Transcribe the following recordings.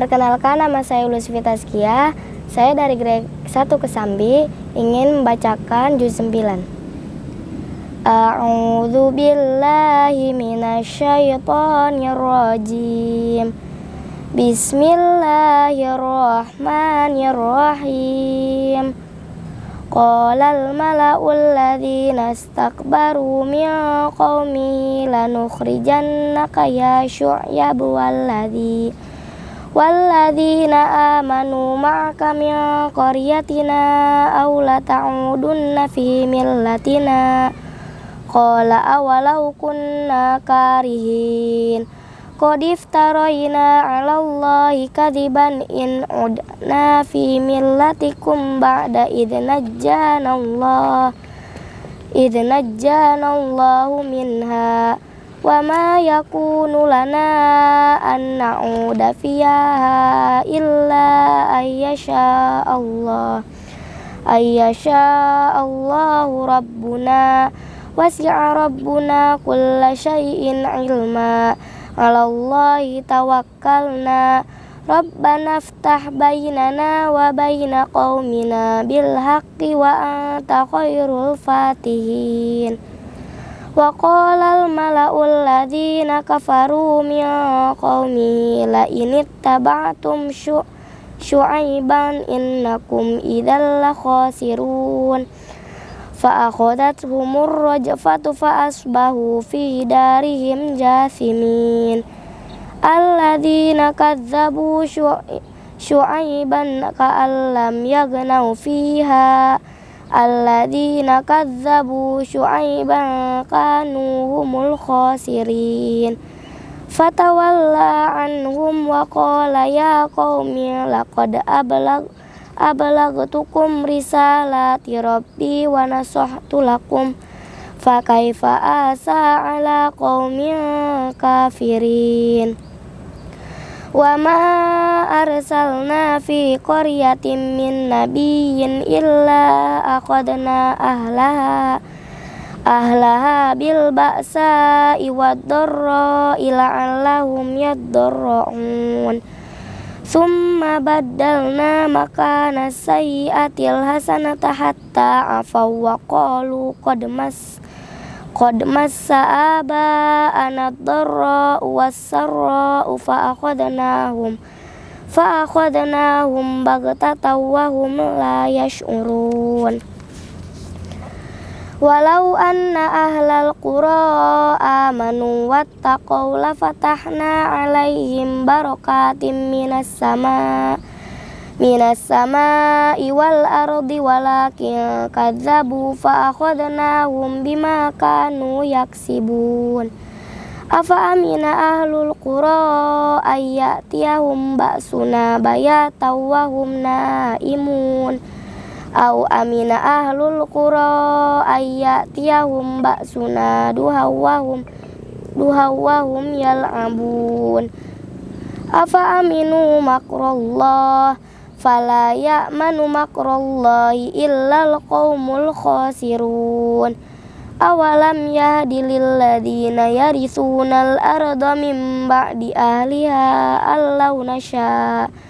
Perkenalkan nama saya Ulus Vitaskia. Saya dari grade 1 Kesambi ingin membacakan juz 9. A'udzu billahi minasyaitonir rajim. Bismillahirrahmanirrahim. Qala al-mala'ul ladzina istakbaru min qaumi lanukhrijannaka ya syu'yab walladzi walladzina amanu ma'aka min qaryatina aw la ta'udunna fi millatina qala awalau kunna karihin Qad iftarayna 'ala Allahi kadiban in udna fi millatikum ba'da id najjana Allah id najjana Allahu minha wa ma yakunu lana an na'uda fiha illa ayyasha Allah ayyasha Allahu rabbuna. Wasi'a rabbuna kulla syai'in ilma. Alallahi tawakkalna. Rabbana ftah bainana wa baina qaumina bil wa anta khairul fatihin Wa qala al mala'ul ladzina kafaru min qaumi la in ittaba'tum syu'aiban innakum idzal khasirun فأخذتهم الرجفة فأصبحوا في دارهم جاثمين الذين كذبوا شعيبا كأن لم يغنوا فيها alladzina kadzabu syu'aiban kanu humul khasirin. Fatawalla anhum wa qala ya qaumi laqad ablag ablagtukum risalati rabbi wa nasahtu lakum. Fa kaifa asa ala qaumin kafirin wa ma arsalna fi qaryatin min nabiyyin illa aqadna ahlaha ahlaha bil ba'sa wad dharra ila allahum yadurrun Summa baddalna makana sayyiatil hasanata hatta afaw wa qad massa aba anadharra was-sarra fa akhadnahum fa akhadnahum baghtatan wa la yash'urun. Walau anna ahlal qura amanu wattaqaw la fatahna alaihim barakatim minas sama minas sama wal ardi walakin kadzabu fa akhadnahum bima kanu yaksibun. Afa amina ahlul qura ayyatiyahum ba'suna bayataw wa hum naimun. Au amina ahlul qura ayyatiyahum ba'suna duhawahum duhawahum yal'abun. Afa aminu makrallah fala ya'manu makrallahi illal qaumul khasirun. Awalam yahdi lil ladina yaritsunal arda min ba'di ahliha allau nasya'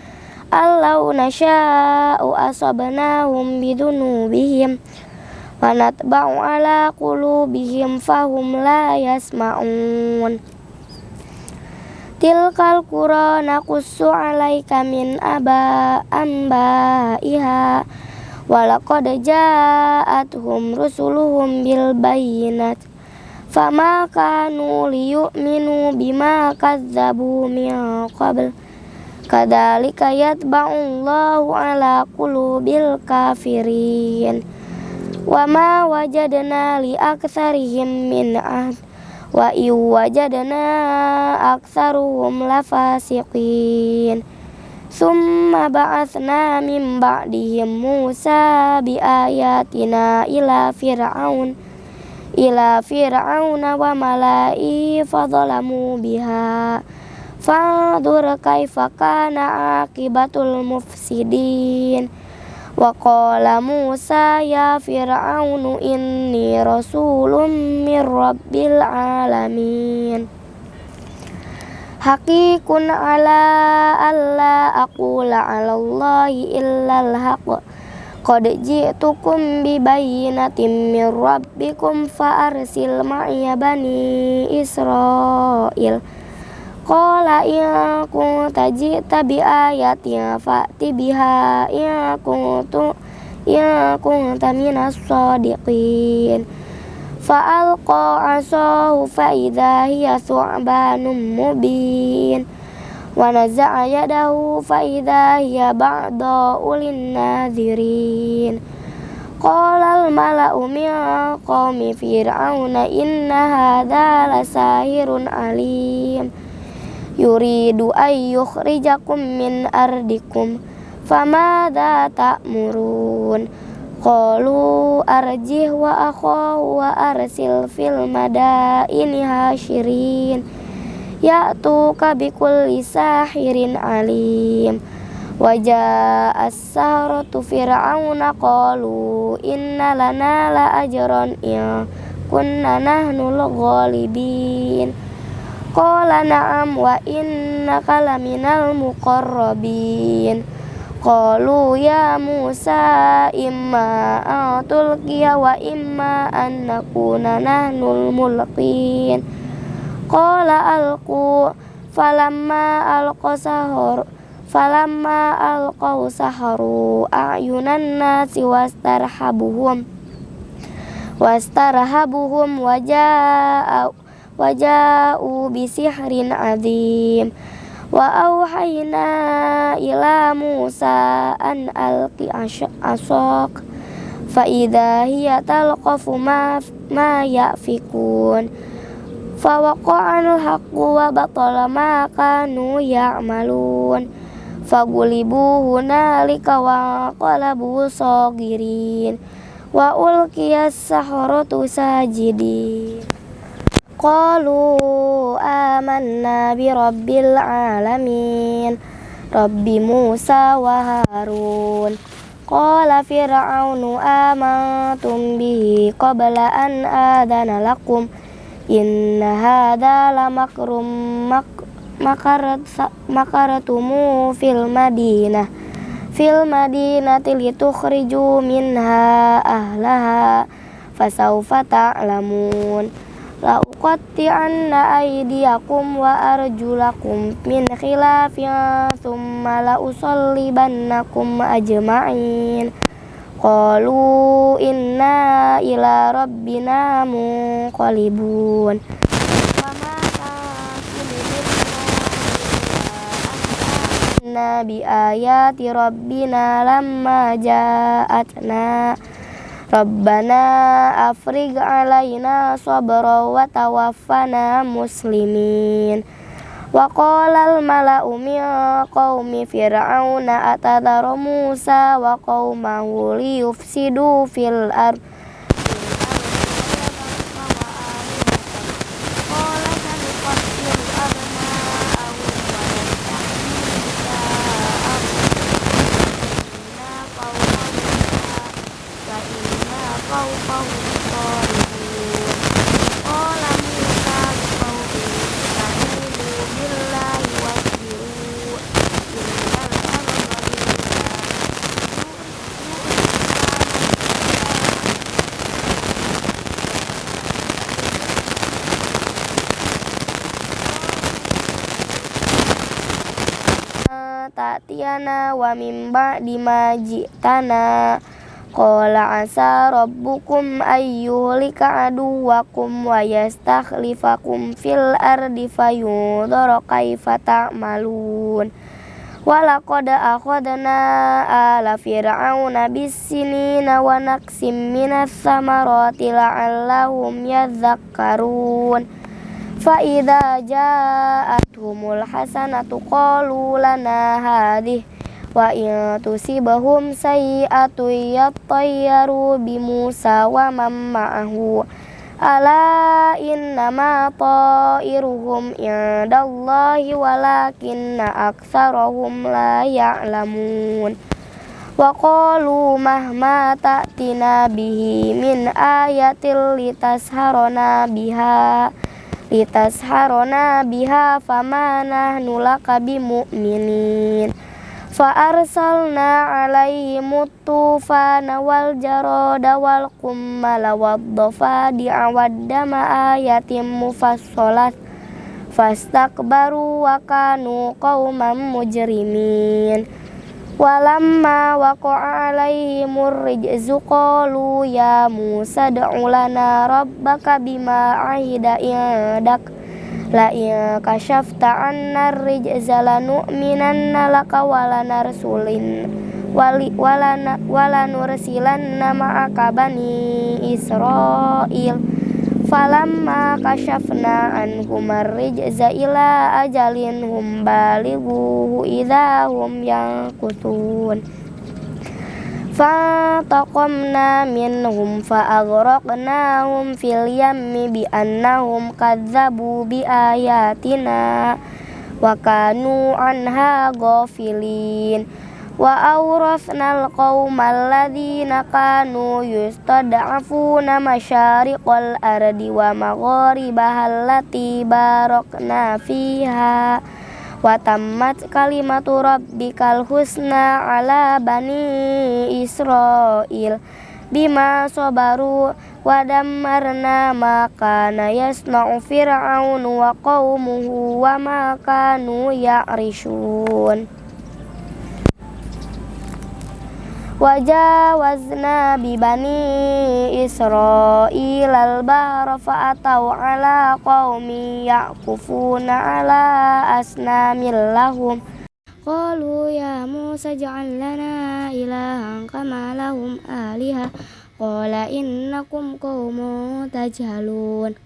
Allau nasya'u asabnahum bidunubihim wa natba'u ala qulubihim fahum la yasma'un Tilkal qura naqussu 'alaika min aba ambaiha walaqad ja'atuhum rusuluhum bil bayyinat fama kanu liyu'minu bima kadzabu min qabl Kadzalika yatba'ullahu ala qulubil kafirin. Wa ma wajadna li aktsarihim min ahd wa i wajadna aktsaruhum lafasiqin. Summa ba'atsna min ba'dihim Musa bi ayatina ila fir'aun ila fir'auna wa mala'i fadzalamu biha. Fandur kaifa kana akibatul mufsidin Wa qala Musa ya Fir'aunu inni rasulun min rabbil alamin. Hakikun ala alla aqula ala Allahi illal haqq Qad ji'tukum bi bayyinatin min rabbikum fa arsil ma'iya bani Israil Qala in kunta ji'ta bi ayatin fa'ti biha in kuntu in kunta minas sadiqin. Fa'alqa asahu fa'idha hiya su'banun mubin. Wa naza'a yadahu fa'idha hiya ulin nadhirin Qala al-mala'u min qawmi fir'auna inna hadha lasahirun alim Yuridu ayyukhrijakum min ardikum Famada ta'murun. Qalu arjih wa akhahu wa arsil fil madaini hasyirin Ya'tuka bikulli sahirin alim. Wajah as-sahratu fir'auna qalu inna lana la ajran ya kunna nahnul ghalibin Qala na'am wa innaka laminal muqarrabin. Qalu ya Musa imma an wa imma an nakuna nahnul mulqin. Qala alqu falamma alqa sahur falamma alqaw saharu a'yunan nasi wastarhabuhum wastarhabuhum waja'u waja'u bisihrin azim. Wa auhayna ila Musa an asok fa idza hiya talqafu ma ma yafikun. Fa haqqu wa batala ma kanu ya'malun. Fa gulibu hunalika Qalu amanna bi rabbil alamin Rabbi Musa wa Harun Qala fir'aunu amantum bihi qabla an adana lakum Inna hadha la makrum mak makarat makaratumu fil madinah fil madinati litukhriju minha ahlaha fasawfa ta'lamun La uqatti'anna aydiyakum wa arjulakum min khilafin thumma la usallibannakum ajma'in Qalu inna ila rabbina munqalibun bi ayati rabbina lamma ja'atna Rabbana afrig alaina sabra wa tawaffana muslimin. Wa qala al mala'u min qaumi fir'auna atadharu Musa wa qaumahu liyufsidu fil ardh ta'tiyana wa min ba'di ma ji'tana. Qala asa rabbukum ayyuhlika aduwakum wa yastakhlifakum fil ardi fayudhara kaifa ta'malun. Walaqad akhadna ala fir'auna bisinina wa naqsim minas samarati la'allahum yadhakkarun Fa idza ja'atuhumul hasanatu qalu lana hadhihi wa in tusibahum sayyi'atu yattayyaru bi Musa wa man ma'ahu. Ala innama ta'iruhum indallahi walakinna ayatil biha litasharona biha fama nahnu laka bimu'minin fa arsalna alaihim tufana wal jarada wal kummala wad dafadi'a wad dama ayatim mufassalat. Fastakbaru wa kanu qauman mujrimin Walamma waqa'a alaihimur rijzu qalu ya Musa da'u lana rabbaka bima ahida indak. La in kashafta anna rijza lanu'minanna laka walanarsulin wali walana walanursilanna ma'aka bani Israil falamma kashafna anhum ar-rijza ila ajalin hum balighuhu idza hum yanqutun. Fantaqamna minhum fa'aghraqnahum fil yammi bi annahum kadzabu bi ayatina wa kanu anha ghafilin wa awrasnal qaumal ladzina kanu yustad'afuna masyariqal ardi wa magharibaha allati barakna fiha. Wa tammat kalimatu rabbikal husna ala bani israil. Bima sabaru wa dammarna ma kana yasna'u fir'aun wa qaumuhu wa ma kanu ya'rishun Wajawazna bibani Israel al-bahra fa'atau ala qawmi ya'kufuna ala asnamil lahum Qalu ya Musa ja'al lana ilahan kama lahum aliha Qala innakum qawmu tajhalun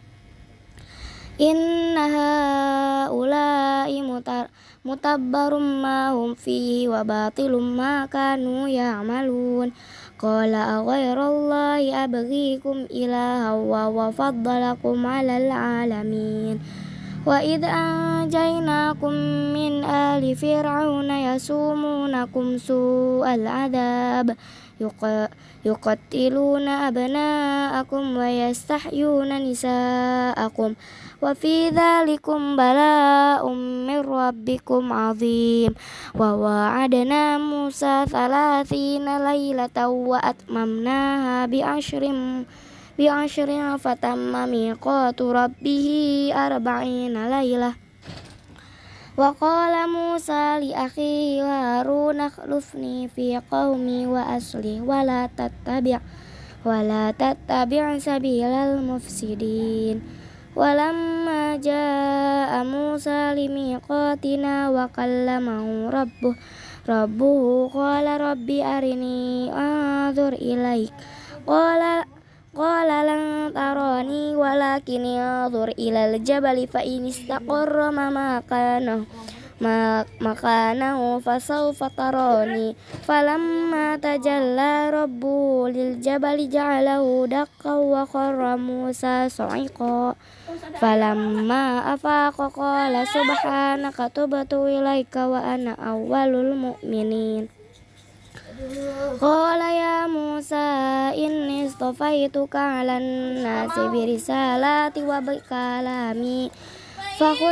Inna ha'ulai mutar mutabbarum ma hum fihi wa batilum ma kanu ya'malun qala aghairallahi abghikum ilaha wa wa faddalakum 'alal 'alamin wa id anjaynakum min ali fir'auna yasumunakum su'al 'adab yuqattiluna abna'akum wa yastahyuna nisa'akum wa fi dzalikum bala'um min rabbikum azim wa wa'adna Musa thalathina laylatan wa atmamnaha bi ashrin bi ashrin fatamma miqatu rabbih arba'ina laylah wa qala Musa li akhihi Harun akhlufni fi qaumi wa asli wa la tattabi' wa la tattabi' sabilal mufsidin Walamma jaa Musa limiqatina wa kallamahu rabbuh rabbuhu qala rabbi arini anzur ilaik qala qala lan tarani walakin anzur ilal jabali fa in istaqarra makanahu makanahu fasawfa tarani falamma tajalla rabbu lil jabali ja'alahu dakka wa kharra Musa sa'iqa falamma afaqa qala subhanaka tubtu ilaika wa ana awwalul mu'minin Qala ya Musa inni istafaituka 'alan nasi birisalati wa bikalami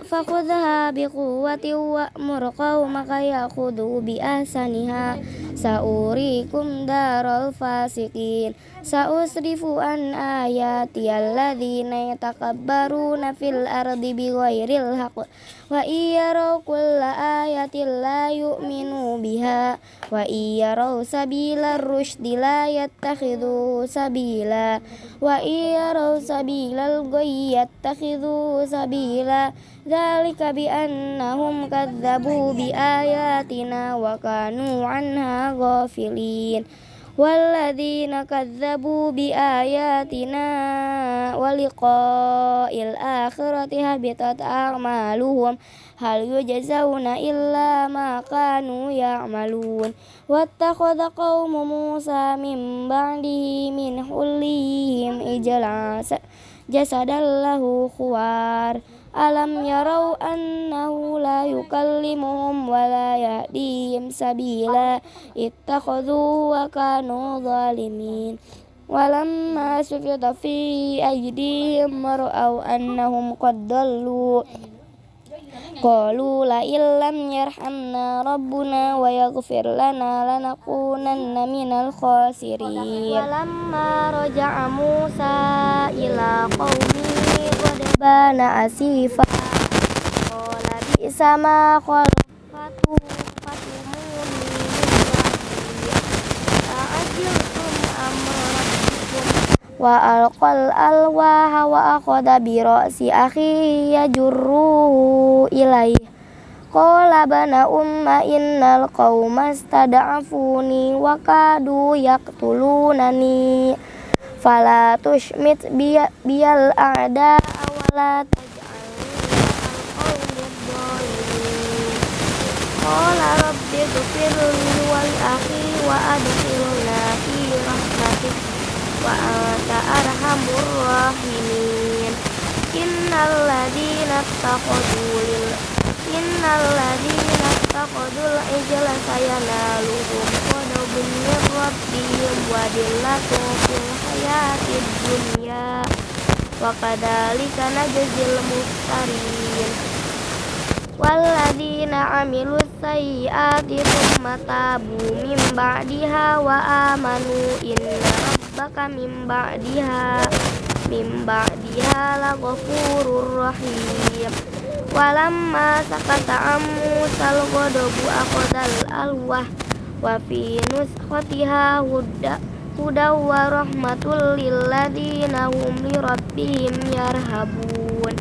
Fakhudh ma ataituka wa kum minasyakirin Wa Sa'usrifu an ayati alladhina yatakabbaruna fil ardi bighairil haqq. Wa iyaraw kulla ayatin la yu'minu biha. Wa iyaraw sabila rushdi la yattakhidhu sabila. Wa iyaraw sabila al-ghayy yattakhidhu sabila. Dhalika bi annahum bi ayatina wa kanu anha ghafilin walladzina kadzabu biayatina wa liqa'il akhirati habitat a'maluhum hal yujzauna illa ma kanu ya'malun wattakhadha qaumu Musa min ba'dihi min hullihim jasadallahu kuwar. Alam yarau annahu la yukallimuhum wa la yahdihim sabila. Ittakhadhu wa kanu zalimin. Walamma sufida fi aydihim maru'au annahum qad dallu. Qalu la illam yarhamna rabbuna wa yaghfir lana lanakunanna minal khasirin. Walamma raja'a Musa ila qawmi rabbana asifa Qala bi'sa ma khalaqatu fatumuni Ta'ajiltum amrakum Wa alqal alwa hawa akhada bi ra'si akhi yajurruhu ilai Qala bana umma innal qawma stada'afuni wa kadu yaktulunani Fala tushmit Bial a'da taj'alni Qala rabbi ghfirli wal akhi wa adkhilna fi rahmatik wa anta arhamur rahimin. Innal ladina taqadu lil innal ladina taqadul ijla sayanaluhum qadabun min rabbihim wa dillatun fil hayatid dunya wa kadhalika najzil muftarin Walladina amilu sayyiati thumma tabu min ba'diha wa amanu inna rabbaka min ba'diha min ba'diha laghafurur rahim. Walamma sakata ammusal ghadabu aqdal alwah wa fi nuskhatiha hudda hudaw wa rahmatul lil ladina hum li rabbihim yarhabun.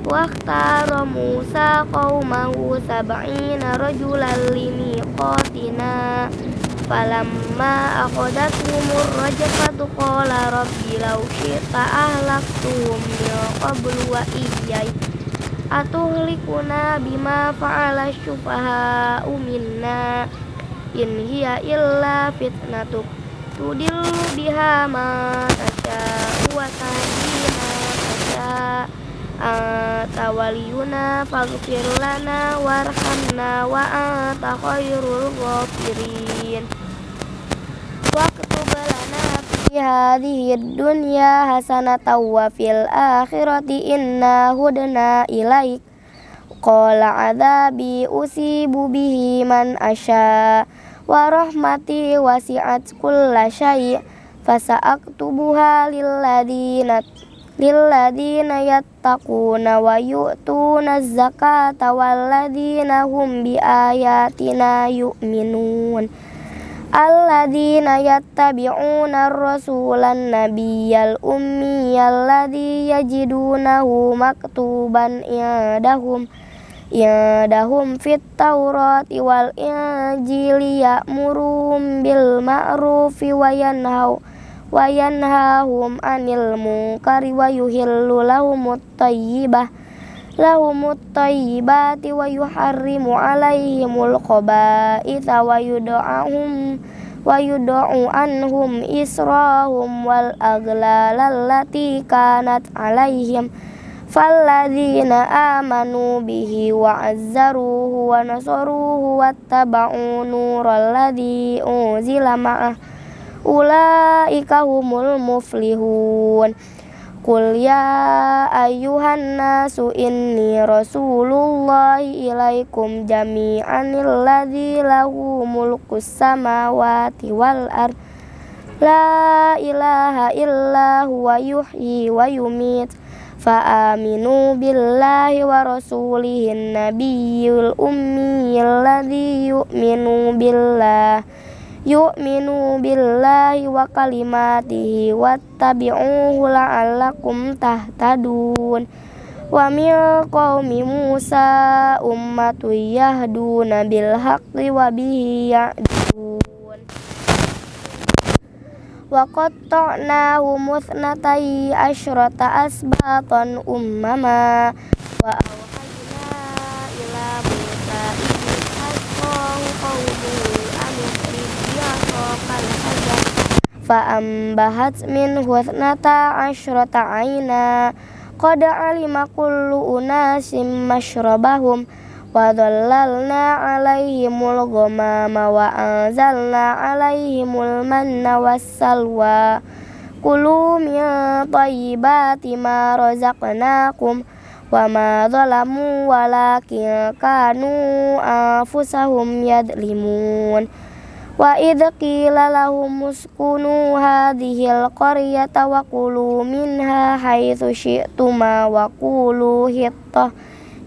Wakhtara Musa qaumahu sab'ina rajulan limiqatina falamma akhadathumur rajfatu qala rabbi law syi'ta ahlaktuhum min qablu wa iyyai atuhlikuna bima fa'ala syufaha'u minna. In hiya illa fitnatuk Tudil biha ma tasya wa tahdi ma tasya faghfir lana warhamna wa anta khairul ghafirin. Waktub lana fi hadhihi dunya hasanatan wa fil akhirati inna hudna ilaik. Qala adabi usibu bihi man asya' warahmati wasi'at kulla syai' fasa'aktubuha lilladina lilladina yattaquna wa yu'tuna zakata walladina hum bi ayatina yu'minun. Alladina yattabi'una rasulan nabiyal ummi alladhi yajidunahu maktuban indahum yadahum fit taurati wal injili ya'muruhum bil ma'rufi wa yanhaw wa yanhahum anil munkari wa yuhillu lahumut tayyibah lahumut tayyibati wa yuharrimu alaihimul khaba'itha wa yud'ahum wa yud'u anhum israhum wal aghlal allati kanat alaihim falladzina amanu bihi wa azzaruhu wa nasaruhu wattaba'u nural ladzi unzila ma'ah ulaika humul muflihun Qul ya ayuhan nasu inni rasulullahi ilaikum jami'an alladzi lahu mulkus samawati wal ard La ilaha illa huwa wa fa aminu billahi wa rasulihin nabiyyil ummi alladzi yu'minu billahi wa kalimatihi wattabi'uhu la'allakum tahtadun. Wa min wa qatta'nahu musnatai asyrata asbatan ummama. Wa awhayna ila Musa idh hasqahu qawmuhu fa ambahat min husnata asyrata aina. Qad alima kullu unasim mashrabahum. wa dhallalna alaihimul ghamama wa anzalna alaihimul manna wassalwa kulu min tayyibati ma razaqnakum wa ma zalamu walakin kanu anfusahum yadlimun wa idh qila lahum uskunu hadhil qaryata wa kulu minha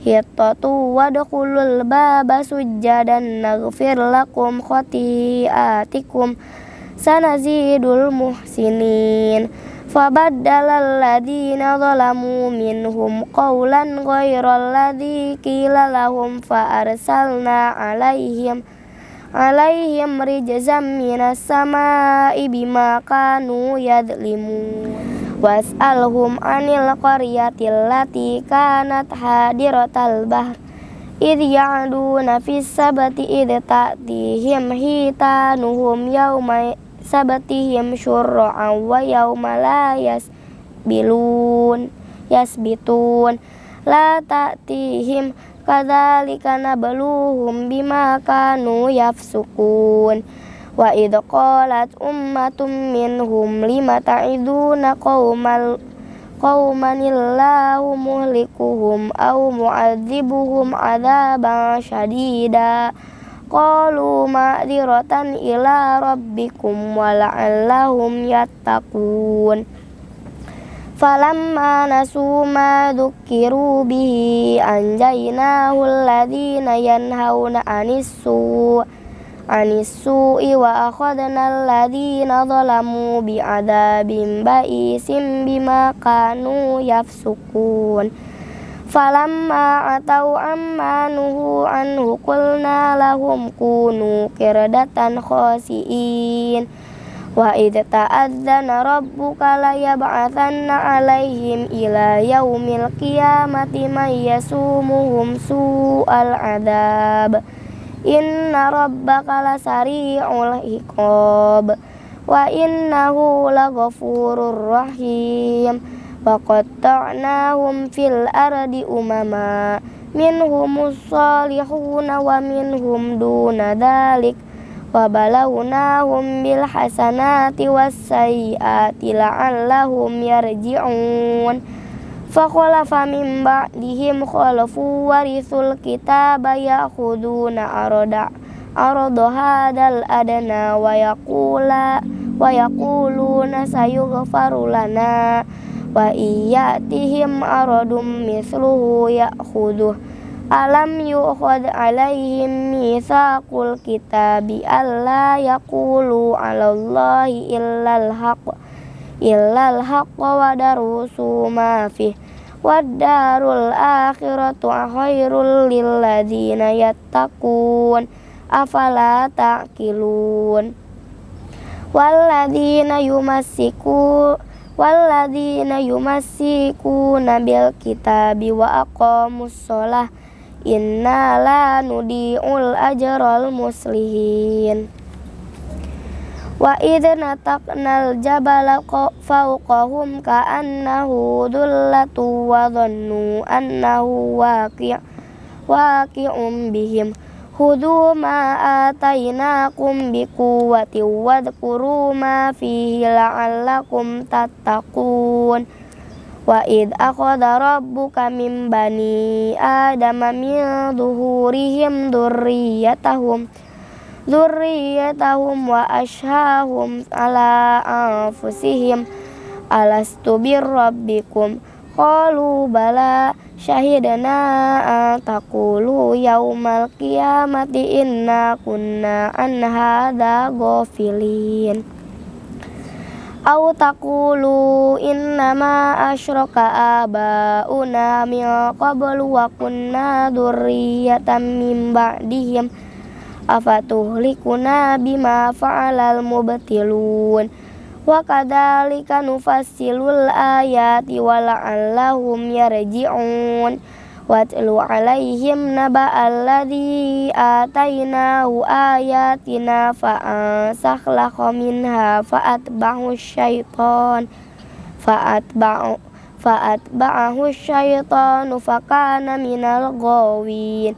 haitsu syi'tuma wa kulu hittah hittatu wadkhulul baba sujjadan naghfir lakum khati'atikum sanazidul muhsinin. Fabaddala alladhina zalamu minhum qawlan ghairal ladzi qila lahum fa arsalna alaihim alaihim rijzam minas samaa'i bima kanu yadlimun was'alhum anil qaryatil lati kanat hadiratal bahr id ya'duna fis sabati id ta'tihim hitanuhum yawma sabatihim syurra'an wa yawma la yasbilun yasbitun. La ta'tihim kadzalika nabluhum bima kanu yafsukun Wa idh qalat ummatum minhum lima ta'iduna qaumal qaumanillahu muhlikuhum aw mu'adzibuhum adzaban syadida qalu ma'dziratan ila rabbikum wa la'allahum yattaqun. Falamma nasu ma dzukiru bihi anjaynahu alladhina yanhauna anis su' anis su'i wa akhadna alladhina zalamu bi'adabim ba'isim bima kanu yafsukun. Falamma atau amma nuhu anhu qulna lahum kunu kirdatan khasiin. Wa idh ta'adzana rabbuka la yab'athanna alaihim ila yaumil qiyamati may yasumuhum su'al adab Inna rabbaka lasari'ul iqab. Wa innahu laghafurur rahim. Wa qatta'nahum fil ardi umama. Minhumus salihuna wa minhum duna dalik wa balawnahum bil hasanati was sayyiati la'allahum yarji'un Fakhalafa min ba'dihim khalafu warithul kitaba ya'khuduna arada arada hadal adana wa yaqula wa yaquluna sayughfaru lana. Wa iyatihim aradum mithluhu ya'khuduh alam yu'khad alaihim mitsaqul kitabi alla yaqulu 'ala haqq. Illal haqq wa darusu ma fih Wadarul akhiratu khairul lilladzina yattaqun. Afala taqilun? Walladzina yumassiku Walladzina yumassikuna bil kitabi wa aqamus shalah. Inna la nudi'ul ajral muslihin Wa idh nataqnal jabala fawqahum ka'annahu dhullatu wa dhannu annahu waqi' waqi'um bihim. Hudu ma atainakum biquwwati wadhkuru ma fihi la'allakum tattaqun. Wa id akhadha rabbuka min bani adama min dhuhurihim dhurriyyatahum dzurriyyatahum wa ashahum ala anfusihim. Alastu birrabbikum? Qalu bala syahidana an taqulu yaumal qiyamati inna kunna an hadza ghafilin. Au taqulu innama asyraka abauna min qablu wa kunna dzurriyyatan min ba'dihim afatuhlikuna bima fa'alal mubtilun. Wa kadzalika nufassilul ayati wa la'allahum yarji'un. Watlu alaihim naba'alladhi atainahu ayatina fa'ansakhlakha minha fa'atba'hu syaitan. Fa'atba'u fa'atba'ahu syaitanu fakana minal ghawin.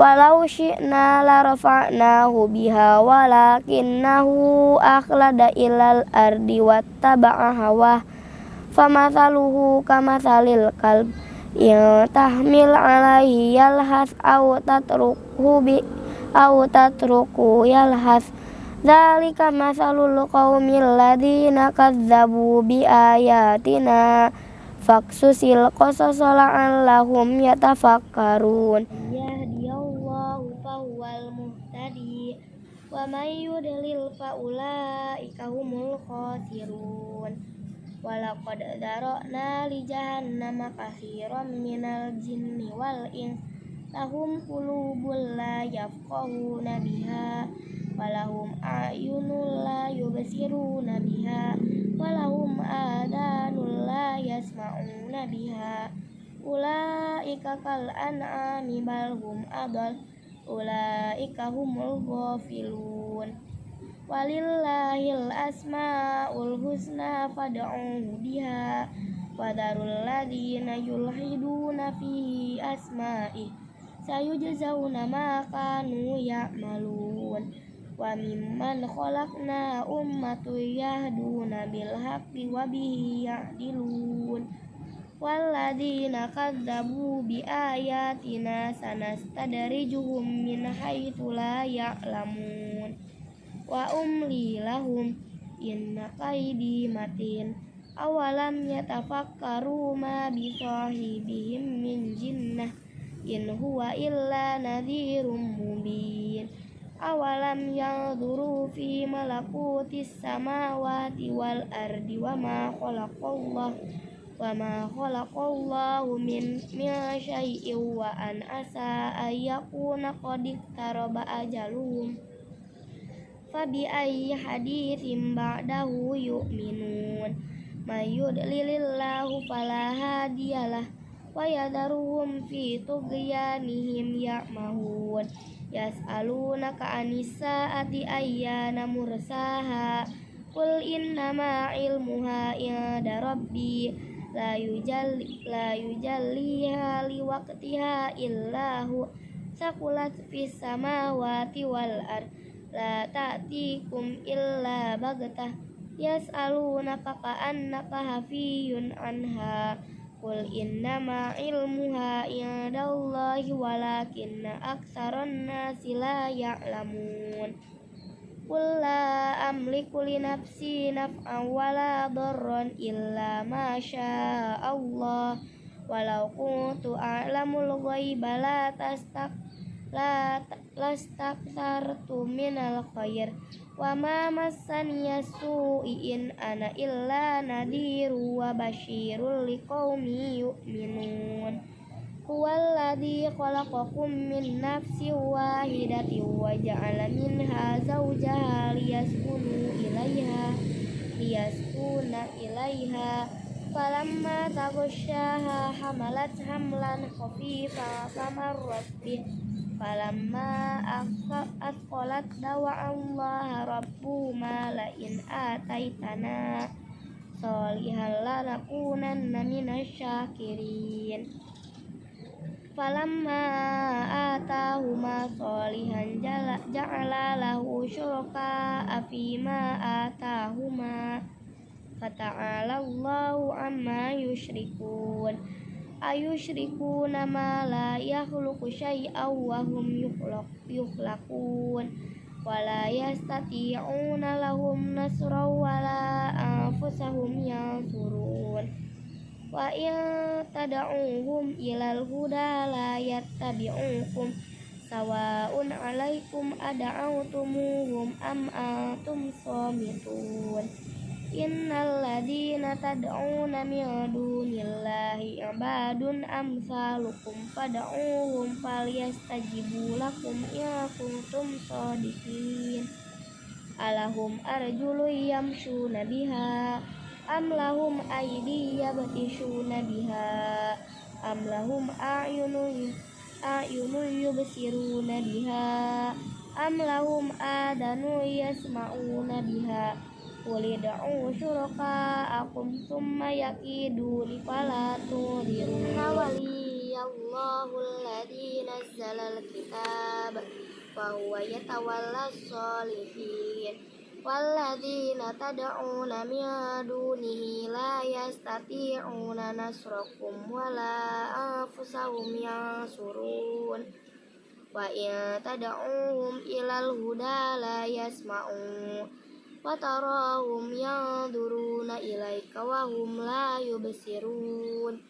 Walau syi'na la rafa'nahu biha walakinnahu akhlada ilal ardi wattaba'a hawah Famasaluhu kamasalil kalb. Yang tahmil alaihi yalhas au tatruku bi au tatruku yalhas. Zalika masalul qaumil ladina kadzabu bi ayatina. Faksusil qasasa la'allahum yatafakkarun. wa may yudlil fa ulaika humul khasirun. Walaqad darana li jahannama katsiran minal jinni wal ins. Lahum qulubul la yafqahuna biha walahum ayunul la yubsiruna biha walahum adanul la yasma'una biha. Ulaika kal an'ami bal hum adal ulaika humul ghafilun. Walillahil asmaul husna fad'uhu biha wadarul ladina yulhiduna fi asma'i. Sayujzauna ma kanu ya'malun. Wa mimman khalaqna ummatu yahduna bil haqqi wa bihi ya'dilun. Waladina kadzabu bi ayatina sanastadrijuhum min haitsu la ya'lamun. Wa umli lahum inna kaidi matin. Awalam yatafakkaru ma bi sahibihim min jinnah in huwa illa nadhirum mubin. Awalam yadhuru fi malakutis samawati wal ardi wa ma khalaqallahu wa ma khalaqallahu min min syai'in wa an asa ayyakuna qad iktaraba ajaluhum fabi ayyi hadithin ba'dahu yu'minun may yudlilillahu fala hadiyalah wa yadharuhum fi tughyanihim ya'mahun yas'alunaka anisa'ati ayyana mursaha Qul innama ilmuha inda rabbi la yujalli la yujalliha liwaqtiha illahu sakulat fis samawati wal ard la ta'tikum illa bagtah yas'alunaka ka'annaka hafiyun anha Qul innama ilmuha indallahi walakinna aktsaran nasi la ya'lamun Qul la amliku li nafsi naf'an wala darran illa ma Allah walau kuntu a'lamul ghaiba la tastak la lastaktartu minal khair wa ma massaniya su'in ana illa nadiru wa basyirul Huwallazi khalaqakum min nafsin wahidatin wa ja'ala minha zawjaha liyaskunu ilaiha liyaskuna ilaiha falamma taghashaha hamalat hamlan khafifa famarrat bih falamma asqalat dawa Allah rabbuma la in ataitana. Solihan lanakunanna minasyakirin falamma atahuma solihan ja'ala lahu syuraka afima atahuma. Fata'ala Allahu amma yusyrikun ayusyrikuna ma la yakhluqu syai'aw wa hum yukhlaqun. Wala yastati'una lahum nasraw wala anfusahum yansurun wa in tad'uhum ilal huda la yattabi'ukum. Sawa'un 'alaikum ad'awtumuhum am antum samitun. Innal ladina tad'una min dunillahi ibadun amsalukum fad'uhum falyastajibu lakum in kuntum shadiqin Alahum arjulu yamshuna biha am lahum aidi yabtishuna biha? Am lahum a'yunun a'yunun yubsiruna nabiha. am lahum adanu yasma'una biha? Kulid'u syuraka'akum summa yakiduni fala tudiru Waliyallahu alladhi nazzala al-kitab Wa huwa yatawalla sholihin والذين تدعون من دونه لا يستطيعون نصركم ولا أنفسهم ينصرون وإن تدعوهم إلى الهدى لا يسمعون وتراهم ينظرون إليك وهم لا يبصرون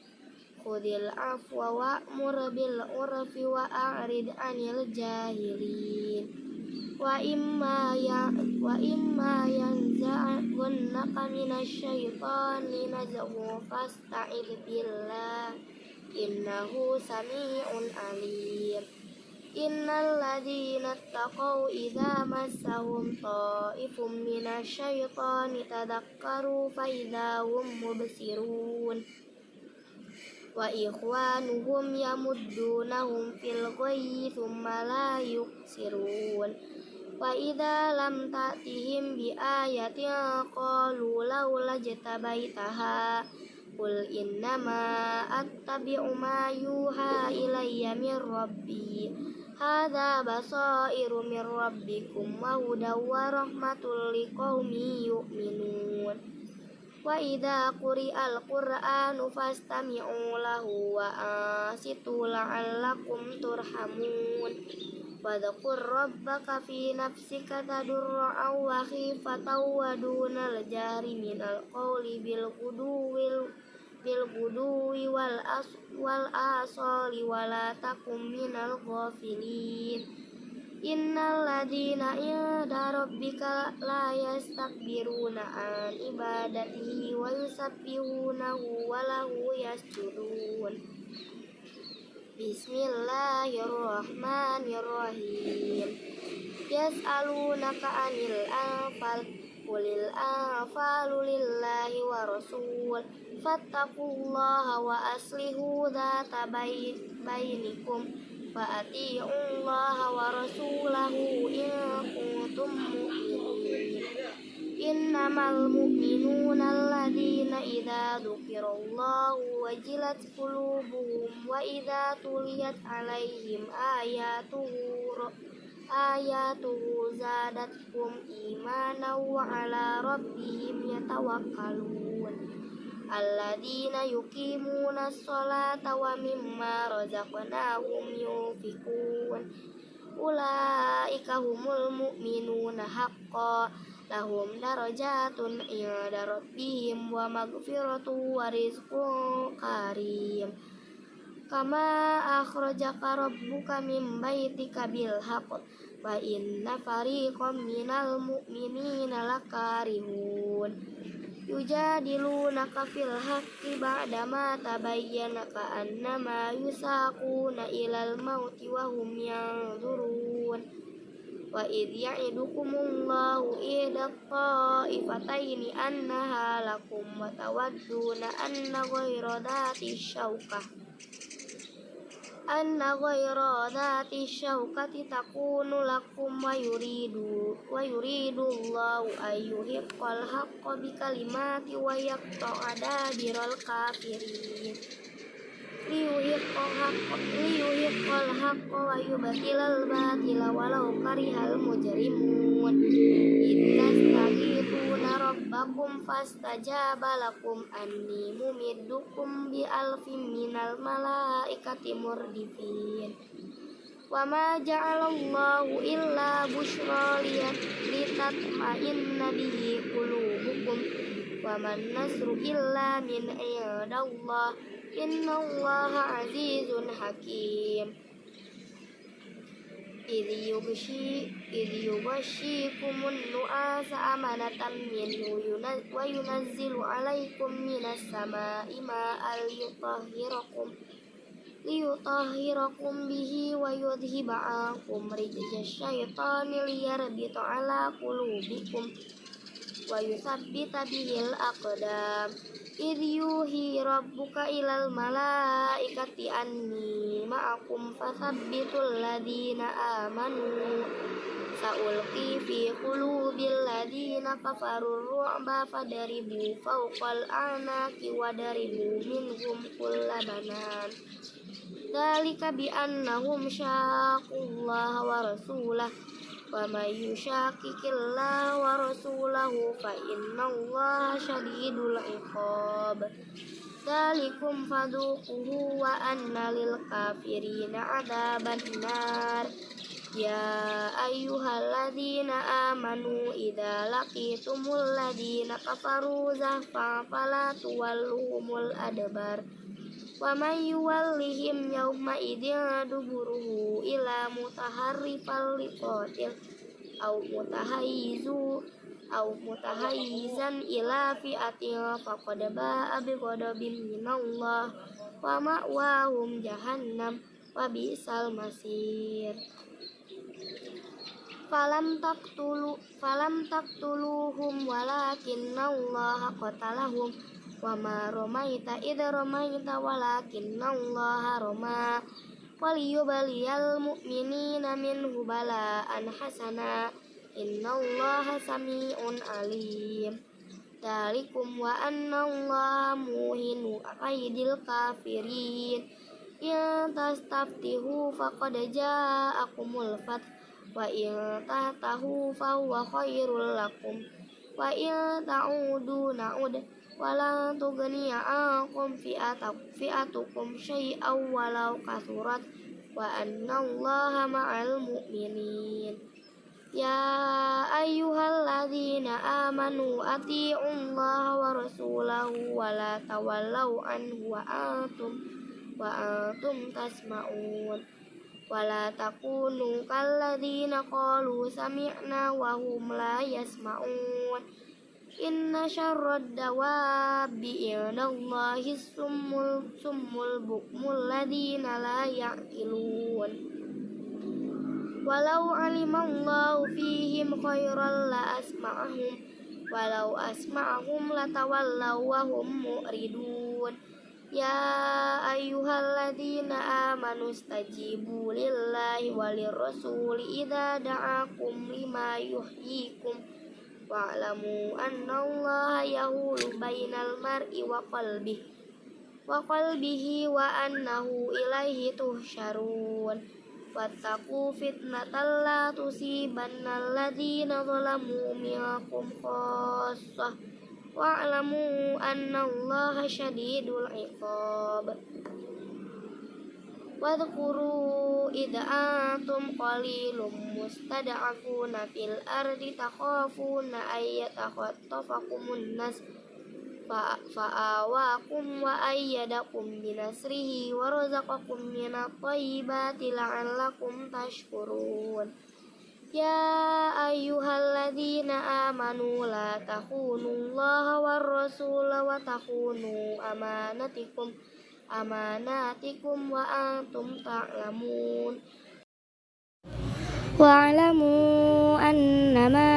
خذ العفو وأمر بالعرف وأعرض عن الجاهلين wa imma ya wa imma yanzaghunka minasyaitani nazghun fasta'id billah. Innahu samii'un alim. Innal ladzina taqaw idza massahum ta'ifum minasyaitani tadakkaru fa idza hum mubsirun. Wa ikhwanuhum yamuddunahum fil ghayyi thumma la yuqsirun wa idza lam ta'tihim bi ayatin qalu laula jatabaitaha qul innama attabi'u ma yuha ilayya min rabbi. Hadza basairu min rabbikum wa hudaw wa rahmatul liqaumin yu'minun. Wa idza quri'al qur'anu fastami'u lahu wa ansitu la'allakum turhamun. واذكر ربك في نفسك تضرعا وخيفة ودون الجهر من القول بالغدو بالغدو والآصال ولا تكن من الغافلين إن الذين عند ربك لا يستكبرون عن عبادته ويسبحونه وله يسجدون Bismillahirrahmanirrahim. Yas'alunaka anil anfal Kulil anfalu lillahi wa rasul. Fattakullaha wa aslihu dhata bainikum. Wa ati'ullaha wa rasulahu in kuntum mu'min. إنما المؤمنون الذين إذا ذكر الله وجلت قلوبهم وإذا تليت عليهم آياته آياته زادتهم إيمانا وعلى ربهم يتوكلون. الذين يقيمون الصلاة ومما رزقناهم ينفقون. أولئك هم المؤمنون حقا. lahum darajatun inda rabbihim wa magfiratu wa rizqun karim. Kama akhrajaka rabbuka min baitika bil haqq wa inna fariqam minal mu'minina lakarihun yujadilunaka fil haqqi ba'dama tabayyana ka'annama yusaquna ilal mauti wa hum yanzurun wa idh ya'idukumullahu ila ta'ifataini annaha lakum wa tawadduna anna ghayra dhati syaukah anna ghayra dhati syaukati takunu lakum wa yuridu wa yuridu Allahu ayyuhiqqal haqqa bi kalimati wa yaqta'a dabiral kafirin liyuhiqqal haqqa wa yubatilal batila walau karihal mujrimun ittastaghithuna rabbakum fastajaba lakum anni mumiddukum bi alfin minal malaikati murdifin wa ma ja'alallahu illa bushra litatma'inna bihi qulubukum wa man nasru illa min 'indallah إن الله عزيز حكيم. إذ يغشي إذ يغشيكم النعاس أمنة منه وينزل عليكم من السماء ماء ليطهركم ليطهركم به ويذهب عنكم رجز الشيطان ليربط على قلوبكم ويثبت به الأقدام. Iryuhi rabbuka ilal malaikati anni ma'akum fasabbitul ladina amanu. Sa'ulqi fi qulubil ladina kafarur ru'ba fadaribu fawqal anaki wadaribu minhum kulla banan. Dalika bi annahum syaqullaha wa rasulah ومن يشاقق الله ورسوله فإن الله شديد العقاب ذلكم فذوقوه وأن للكافرين عذاب النار يا أيها الذين آمنوا إذا لقيتم الذين كفروا زحفا فلا تولوهم الأدبار wa may yuwallihim yawma idin duburuhu ila mutaharrifal liqatil au mutahayyizu au mutahayyizan ila fi'atin faqad ba'a bi ghadabin minallah wa hum jahannam wa bi'sal masir. Falam taqtulu falam taqtuluhum walakinna Allah qatalahum wa ma ramaita id ramaita walakinallaha rama waliyubaliyal mu'minina minhu bala'an hasana. Innallaha sami'un alim Dalikum wa annallaha muhinu akaidil kafirin Ya tastaftihu faqad ja'akumul fath. Wa in tahtahu fa huwa khairul lakum. Wa in ta'udu na'ud wala tughni ankum fi'atakum fi'atukum syai'aw walau kasurat wa anna allaha ma'al mu'minin. Ya ayyuhalladzina amanu ati'ullaha wa rasulahu wa la tawallaw anhu wa antum wa antum tasma'un. Wala takunu inna syarrad dawabi indallahi summul summul bukmul ladzina la ya'qilun. Walau alimallahu fihim khairan la asma'ahum walau asma'ahum latawallaw wa hum mu'ridun. Ya ayyuhalladzina amanu stajibu lillahi walir rasuli idza da'akum lima yuhyikum wa'lamu anna Allah yahulu bainal mar'i wa qalbihi wa qalbihi wa annahu ilaihi tuhsyarun. Wattaqu fitnatan la tusibanna alladzina zalamu minkum khassah wa'lamu annallaha syadidul iqab Wadhkuru idza antum qalilum mustad'afuna fil ardi takhafuna ayyatakhattafakumun nas fa'awakum wa ayyadakum binasrihi wa razaqakum minat thayyibati la'allakum tashkurun. Ya ayyuhalladzina amanu la takhunullaha war rasula wa takhunu amanatikum amanatikum wa antum ta'lamun. Wa'lamu annama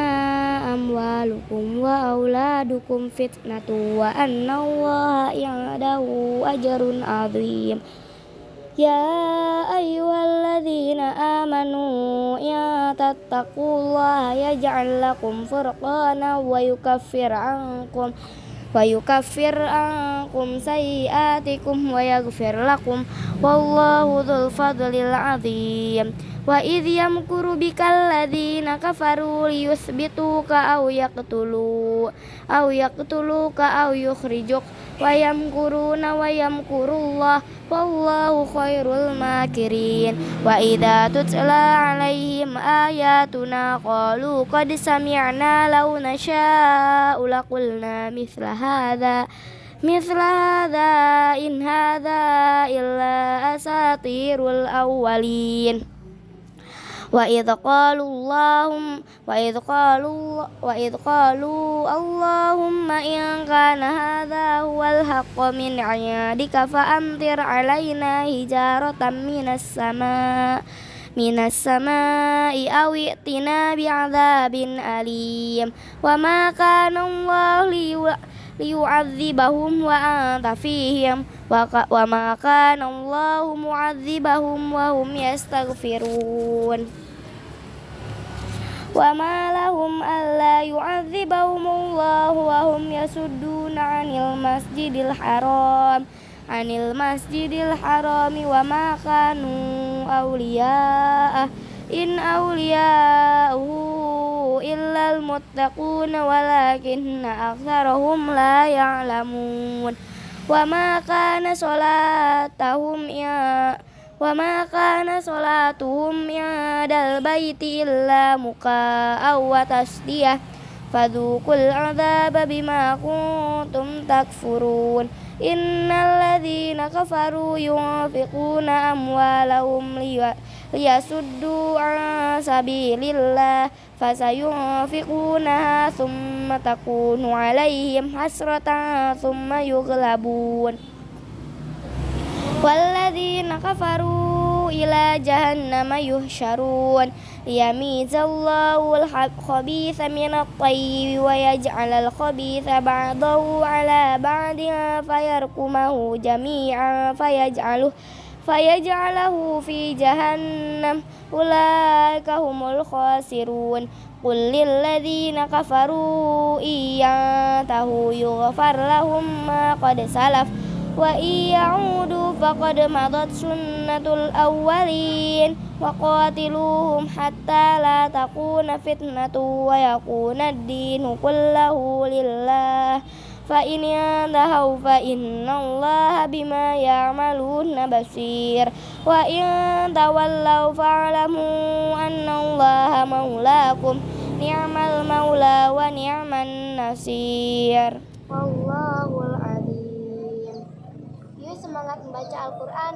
amwalukum wa auladukum fitnatu wa anna allaha ya'dahu ajrun azim. Ya ayyuhalladzina amanu ya tattaqullaha yaj'al lakum furqana wa yukaffir ankum wa yukaffir ankum sayiatikum wa yaghfir lakum wallahu dzul fadlil azim. Wa idh yamkuru bikal ladzina kafaru liyusbituka aw yaqtulu aw yaqtuluka aw yukhrijuk wa yamkuruna wa yamkurullah wallahu khairul makirin wa idza tutla alaihim ayatuna qalu qad sami'na law nasha'u laqulna mithla hadha mithla hadha in hadha illa asatirul awwalin wa idh qalu allahum wa idh qalu wa idh qalu allahumma in kana hadha huwal haqqu min 'indika fa amtir 'alaina hijaratan minas sama minas sama'i aw i'tina bi'adzabin alim wa ma kana Allah liyu'adzibahum wa anta fihim wa, wa ma kana Allah mu'adzibahum wa hum yastaghfirun وما لهم ألا يعذبهم الله وهم يصدون عن المسجد الحرام عن المسجد الحرام وما كانوا أولياءه إن أولياءه إلا المتقون ولكن أكثرهم لا يعلمون وما كان صلاتهم يا wa ma kana salatuhum ya'dal baiti illa muka'aw wa tasdiyah. Fadukul azaba bima kuntum takfurun. Innal ladzina kafaru yunfiquna amwalahum liyasuddu an sabilillah. Fasayunfiqunaha thumma takunu alaihim hasratan thumma yughlabun. والذين كفروا إلى جهنم يحشرون. ليميز الله الخبيث من الطيب ويجعل الخبيث بعضه على بعض فيركمه جميعا فيجعله فيجعله في جهنم. أولئك هم الخاسرون. قل للذين كفروا إن ينتهوا يغفر لهم ما قد سلف. وإن يعودوا فقد مضت سنة الأولين وقاتلوهم حتى لا تكون فتنة ويكون الدين كله لله فإن ينتهوا فإن الله بما يعملون بصير وإن تولوا فاعلموا أن الله مولاكم نعم المولى ونعم النصير Wallahul semangat membaca Al-Quran